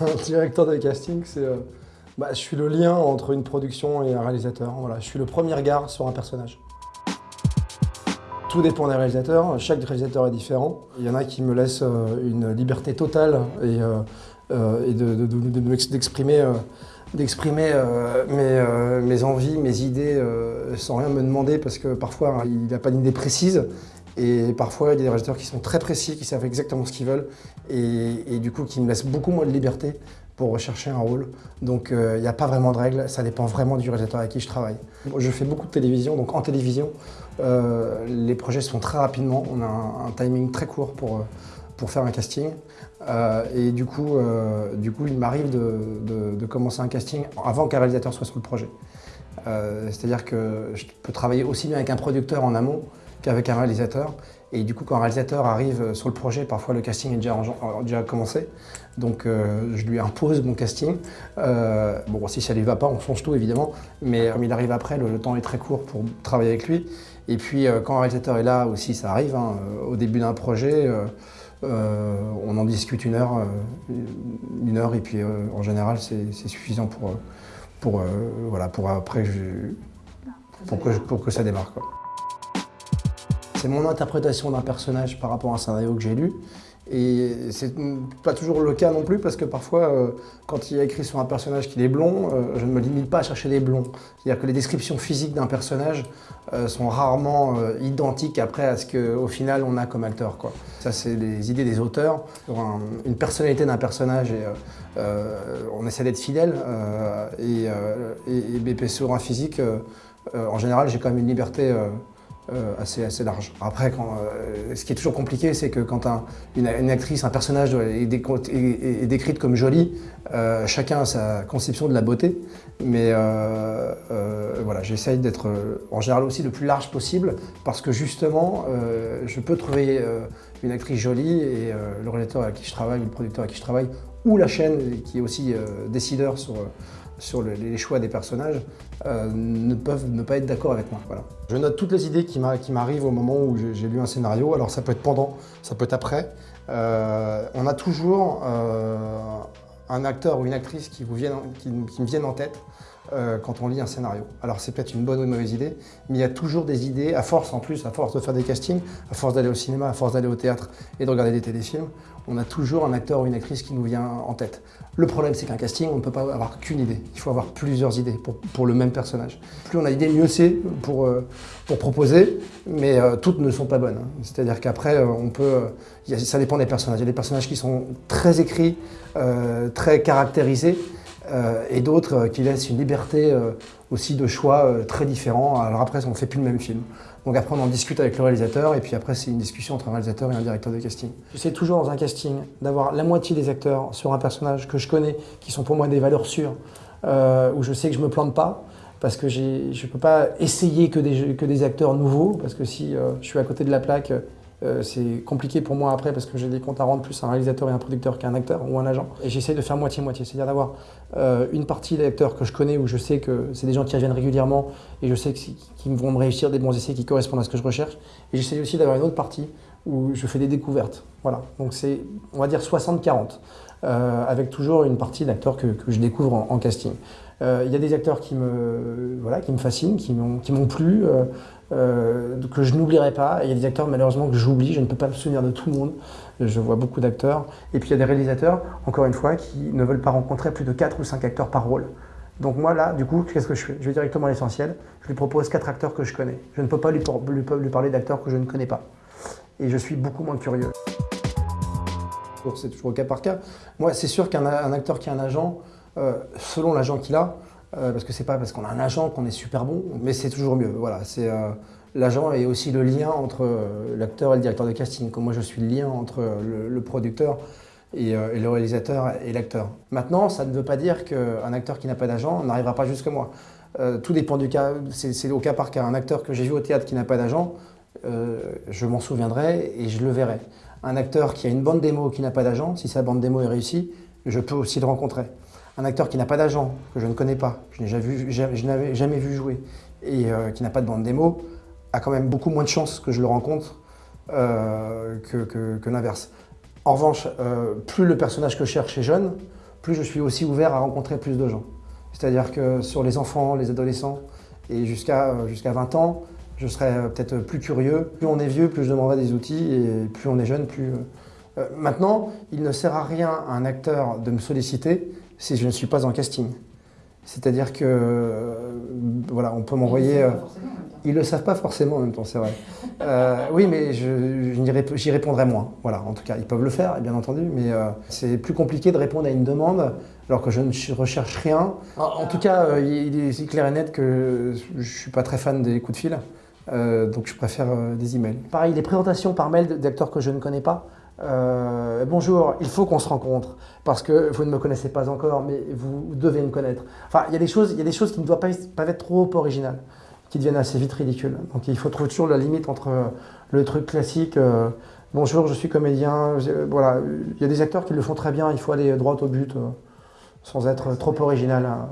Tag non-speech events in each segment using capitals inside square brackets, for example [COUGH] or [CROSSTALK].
[LAUGHS] Un directeur de casting, c'est... euh, bah, je suis le lien entre une production et un réalisateur. Voilà, je suis le premier regard sur un personnage. Tout dépend des réalisateurs, chaque réalisateur est différent. Il y en a qui me laissent euh, une liberté totale et, et de- de- de- de- d'exprimer mes envies, mes idées euh, sans rien me demander parce que parfois hein, il n'a pas d'idée précise et parfois il y a des réalisateurs qui sont très précis, qui savent exactement ce qu'ils veulent et, du coup qui me laissent beaucoup moins de liberté pour rechercher un rôle. Donc euh, il n'y a pas vraiment de règles, ça dépend vraiment du réalisateur avec qui je travaille. Je fais beaucoup de télévision, donc en télévision, euh, les projets se font très rapidement, on a un, timing très court pour, euh, pour faire un casting. Et du coup, du coup il m'arrive de, de- commencer un casting avant qu'un réalisateur soit sur le projet. C'est-à-dire que je peux travailler aussi bien avec un producteur en amont qu'avec un réalisateur. Et du coup, quand un réalisateur arrive sur le projet, parfois le casting est déjà, en- déjà commencé. Donc euh, je lui impose mon casting. Euh, bon, si ça lui va pas, on change tout évidemment. Mais comme il arrive après, le, temps est très court pour travailler avec lui. Et puis euh, quand un réalisateur est là aussi, ça arrive. hein, euh, au début d'un projet, euh, euh, on en discute une heure, euh, une heure, et puis euh, en général, c'est suffisant pour, euh, pour, euh, voilà, pour après pour que, pour que ça démarre. C'est mon interprétation d'un personnage par rapport à un scénario que j'ai lu. Et c'est pas toujours le cas non plus parce que parfois, euh, quand il y a écrit sur un personnage qu'il est blond, euh, je ne me limite pas à chercher des blonds. C'est-à-dire que les descriptions physiques d'un personnage euh, sont rarement identiques après à ce qu'au final on a comme acteur. Ça, c'est les idées des auteurs une personnalité d'un personnage on essaie d'être fidèle. et, et, sur un physique, en général, j'ai quand même une liberté. Euh, assez, assez large. Après, quand, euh, ce qui est toujours compliqué, c'est que quand un- une, actrice, un personnage est, décrite comme jolie, euh, chacun a sa conception de la beauté. Mais voilà, j'essaye d'être en général aussi le plus large possible parce que justement, je peux trouver une actrice jolie et le réalisateur avec qui je travaille, le producteur avec qui je travaille, ou la chaîne qui est aussi décideur sur, sur le- les choix des personnages, euh, ne peuvent ne pas être d'accord avec moi. Je note toutes les idées qui m'a- qui m'arrivent au moment où j'ai lu un scénario. Alors ça peut être pendant, ça peut être après. Euh, on a toujours euh, un acteur ou une actrice qui, vous qui me viennent en tête euh, quand on lit un scénario. Alors c'est peut-être une bonne ou une mauvaise idée, mais il y a toujours des idées, à force en plus, à force de faire des castings, à force d'aller au cinéma, à force d'aller au théâtre et de regarder des téléfilms, on a toujours un acteur ou une actrice qui nous vient en tête. Le problème c'est qu'un casting, on ne peut pas avoir qu'une idée, il faut avoir plusieurs idées pour, pour le même personnage. Plus on a d'idées, mieux c'est pour, euh, pour proposer, mais euh, toutes ne sont pas bonnes. hein. C'est-à-dire qu'après, ça dépend des personnages. Il y a des personnages qui sont très écrits, très caractérisés, et d'autres euh, qui laissent une liberté euh, aussi de choix euh, très différents. Alors après, on ne fait plus le même film. Donc après, on en discute avec le réalisateur, et puis après, c'est une discussion entre un réalisateur et un directeur de casting. J'essaie toujours dans un casting d'avoir la moitié des acteurs sur un personnage que je connais, qui sont pour moi des valeurs sûres, euh, où je sais que je ne me plante pas, parce que je ne peux pas essayer que des, acteurs nouveaux, parce que si euh, je suis à côté de la plaque, euh, c'est compliqué pour moi après parce que j'ai des comptes à rendre plus un réalisateur et un producteur qu'un acteur ou un agent. Et j'essaie de faire moitié-moitié, c'est-à-dire d'avoir euh, une partie d'acteurs que je connais où je sais que c'est des gens qui reviennent régulièrement et je sais qu'ils vont me réussir des bons essais qui correspondent à ce que je recherche. Et j'essaie aussi d'avoir une autre partie où je fais des découvertes. Voilà, donc c'est, on va dire 60-40, euh, avec toujours une partie d'acteurs que, je découvre en, casting. Il y a des acteurs qui me, voilà, qui me fascinent, qui m'ont plu, euh, que je n'oublierai pas. Il y a des acteurs malheureusement que j'oublie, je ne peux pas me souvenir de tout le monde. Je vois beaucoup d'acteurs. Et puis il y a des réalisateurs, encore une fois, qui ne veulent pas rencontrer plus de 4 ou 5 acteurs par rôle. Donc moi là, du coup, qu'est-ce que je fais? Je vais directement à l'essentiel. Je lui propose quatre acteurs que je connais. Je ne peux pas lui, parler d'acteurs que je ne connais pas. Et je suis beaucoup moins curieux. C'est toujours au cas par cas. Moi, c'est sûr qu'un un acteur qui a un agent, euh, selon l'agent qu'il a, euh, parce que c'est pas parce qu'on a un agent qu'on est super bon, mais c'est toujours mieux. Voilà, c'est euh, l'agent est aussi le lien entre euh, l'acteur et le directeur de casting. Comme moi, je suis le lien entre le, producteur et, et le réalisateur et l'acteur. Maintenant, ça ne veut pas dire qu'un acteur qui n'a pas d'agent n'arrivera pas jusque moi. Tout dépend du cas. C'est au cas par cas. Un acteur que j'ai vu au théâtre qui n'a pas d'agent, je m'en souviendrai et je le verrai. Un acteur qui a une bande démo qui n'a pas d'agent, si sa bande démo est réussie, je peux aussi le rencontrer. Un acteur qui n'a pas d'agent, que je ne connais pas, je n'ai jamais vu- jouer, et euh, qui n'a pas de bande démo, a quand même beaucoup moins de chances que je le rencontre euh, que, que- que l'inverse. En revanche, euh, plus le personnage que je cherche est jeune, plus je suis aussi ouvert à rencontrer plus de gens. C'est-à-dire que sur les enfants, les adolescents et jusqu'à jusqu'à 20 ans, je serai peut-être plus curieux. Plus on est vieux, plus je demanderai des outils et plus on est jeune, plus... Maintenant, il ne sert à rien à un acteur de me solliciter si je ne suis pas en casting. C'est-à-dire que, euh, voilà, on peut m'envoyer... Ils ne le savent pas forcément en même temps, c'est vrai. Euh, oui, mais j'y répondrai moins. Voilà, en tout cas, ils peuvent le faire, bien entendu, mais c'est plus compliqué de répondre à une demande alors que je ne recherche rien. En, tout cas, il est clair et net que je ne suis pas très fan des coups de fil. donc je préfère des emails. Pareil, les présentations par mail d'acteurs que je ne connais pas, euh, bonjour, il faut qu'on se rencontre parce que vous ne me connaissez pas encore, mais vous devez me connaître. Enfin, il y a des choses, il y a des choses qui ne doivent pas, être trop originales, qui deviennent assez vite ridicules. Donc il faut trouver toujours la limite entre le truc classique. Euh, bonjour, je suis comédien. voilà, il y a des acteurs qui le font très bien. Il faut aller droit au but, euh, sans être trop original. Hein.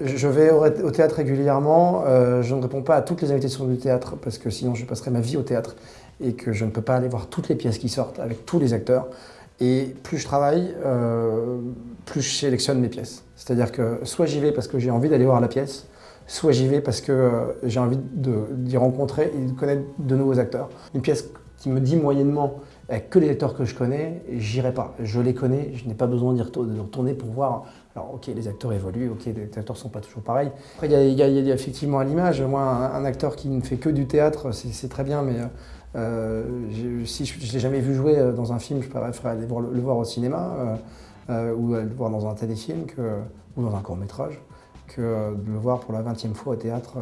Je vais au théâtre régulièrement. je ne réponds pas à toutes les invitations du théâtre parce que sinon je passerai ma vie au théâtre et que je ne peux pas aller voir toutes les pièces qui sortent avec tous les acteurs. Et plus je travaille, euh, plus je sélectionne mes pièces. C'est-à-dire que soit j'y vais parce que j'ai envie d'aller voir la pièce, soit j'y vais parce que euh, j'ai envie d'y rencontrer et de connaître de nouveaux acteurs. Une pièce qui me dit moyennement avec que les acteurs que je connais, j'irai pas. Je les connais, je n'ai pas besoin d'y retourner pour voir. Alors ok, les acteurs évoluent, ok, les acteurs ne sont pas toujours pareils. Après, il y, a effectivement à l'image, moi, un, acteur qui ne fait que du théâtre, c'est très bien, mais euh, si je ne l'ai jamais vu jouer euh, dans un film, je préférerais aller le, voir au cinéma euh, ou le voir dans un téléfilm ou dans un court-métrage que de le voir pour la 20e fois au théâtre,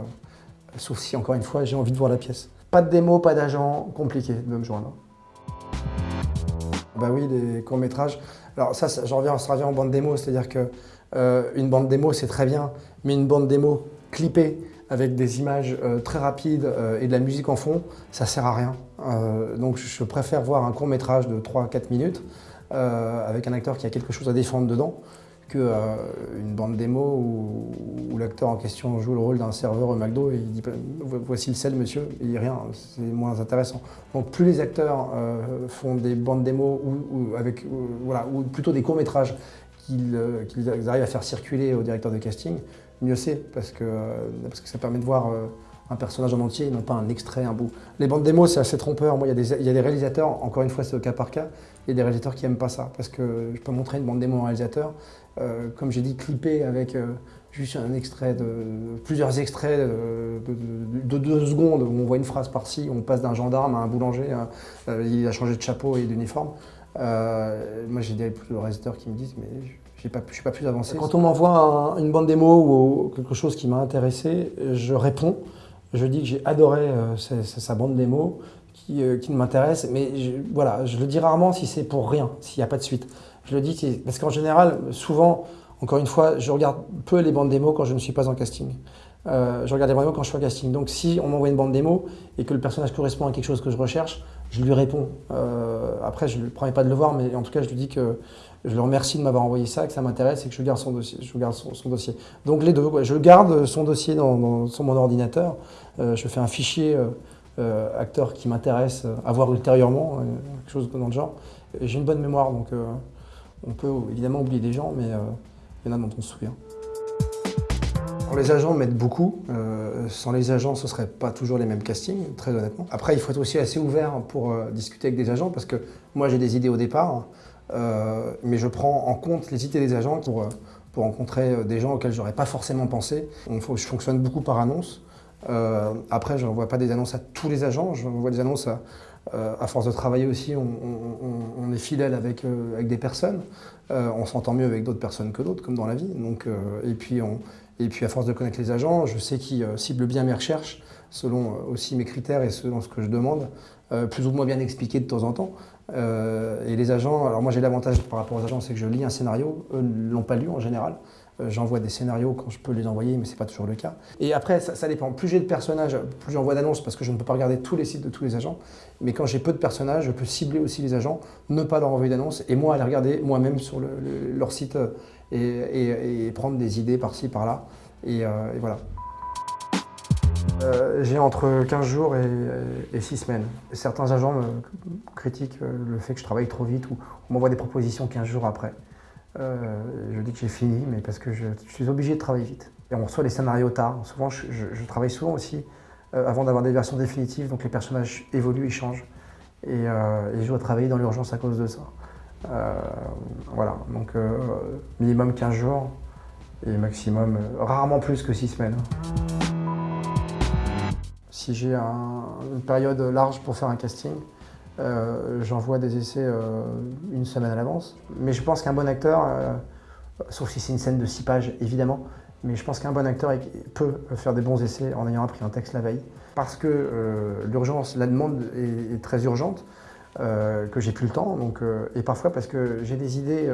sauf si, encore une fois, j'ai envie de voir la pièce. Pas de démo, pas d'agent, compliqué de me joindre. Bah oui, des courts-métrages. Alors ça, ça, reviens, en bande démo, c'est-à-dire que une bande démo, c'est très bien, mais une bande démo clippée, avec des images euh, très rapides euh, et de la musique en fond, ça sert à rien. Euh, donc je préfère voir un court métrage de 3-4 minutes avec un acteur qui a quelque chose à défendre dedans qu'une bande démo où, l'acteur en question joue le rôle d'un serveur au McDo et il dit voici le sel monsieur, il dit rien, c'est moins intéressant. Donc plus les acteurs font des bandes démo ou, avec, voilà, ou plutôt des courts métrages qu'ils arrivent à faire circuler au directeur de casting, mieux c'est, parce que, parce que ça permet de voir euh, un personnage en entier non pas un extrait, un bout. Les bandes démos, c'est assez trompeur. Moi, il y, a des réalisateurs, encore une fois, c'est au cas par cas, il y a des réalisateurs qui n'aiment pas ça, parce que je peux montrer une bande démo à un réalisateur, euh, comme j'ai dit, clipper avec euh, juste un extrait, de, plusieurs extraits de, deux secondes, où on voit une phrase par-ci, on passe d'un gendarme à un boulanger, il a changé de chapeau et d'uniforme. Moi, j'ai des réalisateurs qui me disent, mais je ne suis pas plus avancé. Quand on m'envoie une bande démo ou quelque chose qui m'a intéressé, je réponds. Je dis que j'ai adoré euh, sa, bande démo, qui, euh, m'intéresse, mais voilà, je le dis rarement si c'est pour rien, s'il n'y a pas de suite. Je le dis parce qu'en général, souvent, encore une fois, je regarde peu les bandes démo quand je ne suis pas en casting. Euh, je regarde les bandes démo quand je suis en casting. Donc si on m'envoie une bande démo et que le personnage correspond à quelque chose que je recherche, je lui réponds. après, je ne promets pas de le voir, mais en tout cas, je lui dis que je le remercie de m'avoir envoyé ça, que ça m'intéresse et que je garde son dossier. Je garde son, dossier. Donc les deux, je garde son dossier dans, sur mon ordinateur. Euh, je fais un fichier euh, euh, acteur qui m'intéresse à voir ultérieurement, quelque chose dans le genre. J'ai une bonne mémoire, donc on peut évidemment oublier des gens, mais dont on se souvient. les agents m'aident beaucoup. sans les agents, ce ne serait pas toujours les mêmes castings, très honnêtement. Après, il faut être aussi assez ouvert pour discuter avec des agents, parce que moi, j'ai des idées au départ. Euh, mais je prends en compte les idées des agents pour, euh, rencontrer euh, des gens auxquels je n'aurais pas forcément pensé. je fonctionne beaucoup par annonce. après, je n'envoie pas des annonces à tous les agents, je j'envoie des annonces à, à, force de travailler aussi, on, est fidèle avec, avec des personnes. on s'entend mieux avec d'autres personnes que d'autres, comme dans la vie. Donc, et, puis et puis à force de connaître les agents, je sais qui ciblent bien mes recherches, selon aussi mes critères et selon ce que je demande, plus ou moins bien expliqué de temps en temps. Euh, et les agents, alors moi j'ai l'avantage par rapport aux agents, c'est que je lis un scénario, eux ne l'ont pas lu en général. Euh, j'envoie des scénarios quand je peux les envoyer, mais ce n'est pas toujours le cas. Et après, ça, dépend. Plus j'ai de personnages, plus j'envoie d'annonces parce que je ne peux pas regarder tous les sites de tous les agents. Mais quand j'ai peu de personnages, je peux cibler aussi les agents, ne pas leur envoyer d'annonces et moi aller regarder moi-même sur leur site euh, et, prendre des idées par-ci, par-là. et voilà. Euh, j'ai entre 15 jours et, 6 semaines. Certains agents me critiquent le fait que je travaille trop vite ou on m'envoie des propositions 15 jours après. Euh, je dis que j'ai fini, mais parce que je, suis obligé de travailler vite. Et on reçoit les scénarios tard. Souvent, je, travaille souvent aussi euh, avant d'avoir des versions définitives, donc les personnages évoluent, ils changent. Et, euh, je dois travailler dans l'urgence à cause de ça. voilà, donc minimum 15 jours et maximum, rarement plus que 6 semaines. Si j'ai une période large pour faire un casting, euh, j'envoie des essais euh, une semaine à l'avance. Mais je pense qu'un bon acteur, euh, sauf si c'est une scène de six pages évidemment, mais je pense qu'un bon acteur peut faire des bons essais en ayant appris un texte la veille. Parce que l'urgence, la demande est, très urgente, que j'ai plus le temps, donc, et parfois parce que j'ai des idées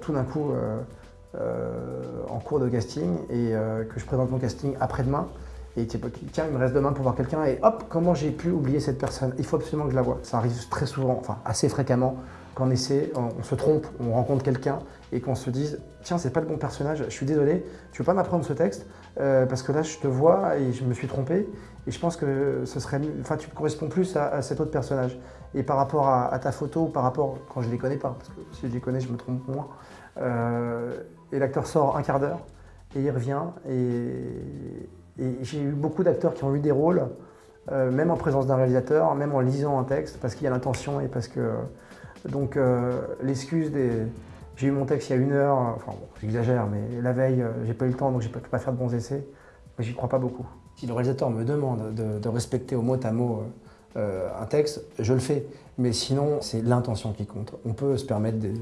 tout d'un coup en cours de casting et que je présente mon casting après-demain et tiens, il me reste demain pour voir quelqu'un et hop, comment j'ai pu oublier cette personne? Il faut absolument que je la voie. Ça arrive très souvent, enfin assez fréquemment, qu'en essaie, on, se trompe, on rencontre quelqu'un et qu'on se dise tiens, c'est pas le bon personnage, je suis désolé, tu veux pas m'apprendre ce texte? Euh, parce que là, je te vois et je me suis trompé et je pense que ce serait, enfin, tu corresponds plus à, cet autre personnage. Et par rapport à, ta photo, par rapport quand je les connais pas, parce que si je les connais, je me trompe moins. Euh, et l'acteur sort un quart d'heure et il revient et, j'ai eu beaucoup d'acteurs qui ont eu des rôles, euh, même en présence d'un réalisateur, même en lisant un texte, parce qu'il y a l'intention et parce que... Donc euh, l'excuse des... J'ai eu mon texte il y a une heure, enfin bon, j'exagère, mais la veille, euh, j'ai pas eu le temps, donc je peux pas faire de bons essais. Mais j'y crois pas beaucoup. Si le réalisateur me demande de, respecter au mot à mot un texte, je le fais. Mais sinon, c'est l'intention qui compte. On peut se permettre des,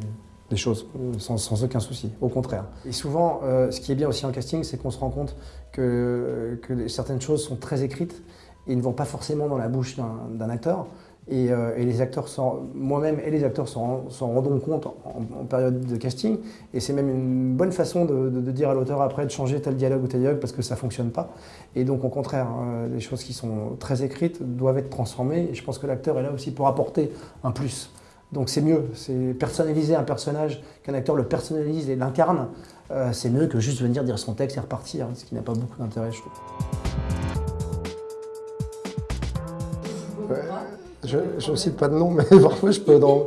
des choses sans, aucun souci, au contraire. Et souvent, euh, ce qui est bien aussi en casting, c'est qu'on se rend compte que, que, certaines choses sont très écrites et ne vont pas forcément dans la bouche d'un acteur. Et, euh, les acteurs, moi-même et les acteurs s'en rendront compte en, période de casting. Et c'est même une bonne façon de, de, dire à l'auteur après de changer tel dialogue ou tel dialogue parce que ça ne fonctionne pas. Et donc au contraire, euh, les choses qui sont très écrites doivent être transformées. Et je pense que l'acteur est là aussi pour apporter un plus. Donc c'est mieux, c'est personnaliser un personnage, qu'un acteur le personnalise et l'incarne, euh, c'est mieux que juste venir dire son texte et repartir, ce qui n'a pas beaucoup d'intérêt, je trouve. je ne cite pas de nom, mais [LAUGHS] parfois je peux dans,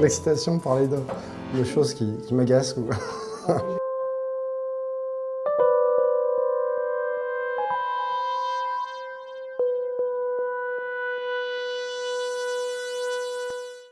l'excitation parler de, choses qui, qui m'agacent. [LAUGHS]